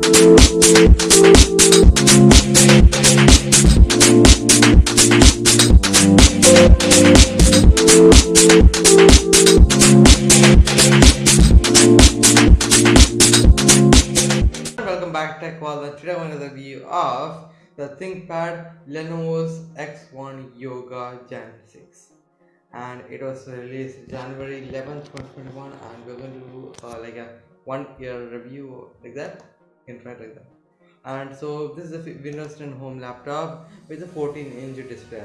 Welcome back to Tech World and today I want to review of the ThinkPad Lenovo's X1 Yoga Gen 6 and it was released January 11th 2021 and we're going to do uh, like a one year review like that can try like that and so this is a Windows 10 home laptop with a 14 inch display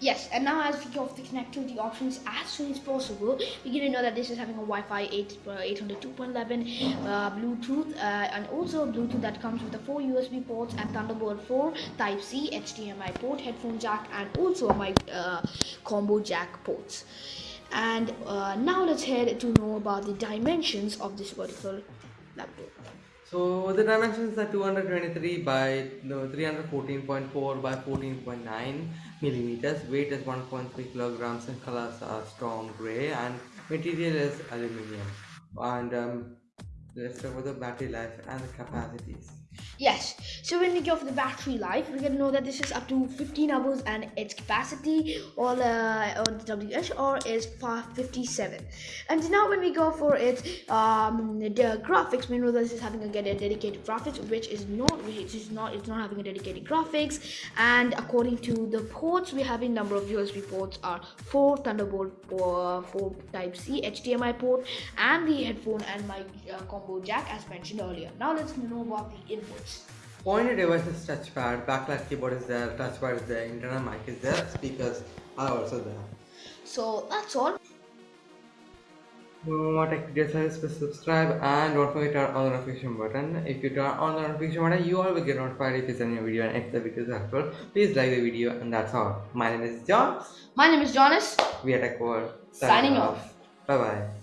Yes, and now as we go off the connectivity options as soon as possible, we get to know that this is having a Wi-Fi 8, uh, 802.11 uh, Bluetooth, uh, and also Bluetooth that comes with the four USB ports and Thunderbolt 4, Type-C, HDMI port, headphone jack, and also mic uh, combo jack ports. And uh, now let's head to know about the dimensions of this particular laptop. So the dimensions are 223 by no, 314.4 by 14.9 millimeters. Weight is 1.3 kilograms and colors are storm gray and material is aluminium. And um, let's talk about the battery life and the capacities. Yes, so when we go for the battery life, we can know that this is up to 15 hours and its capacity or uh, on the WH or is 557. And now when we go for its um, the graphics, we know that this is having a, get a dedicated graphics, which is not which is not it's not having a dedicated graphics. And according to the ports, we have a number of USB ports are four Thunderbolt uh, 4 Type C HDMI port and the headphone and mic uh, combo jack as mentioned earlier. Now let's know about the inputs. Pointer device is touchpad, backlight keyboard is there, touchpad is there, internal mic is there, speakers are also there. So that's all. For more tech videos, please subscribe and don't forget to turn on the notification button. If you turn on the notification button, you all will get notified if it's a new video and if the video is helpful. Please like the video and that's all. My name is John. My name is Jonas. We are Tech World. Signing off. Bye bye.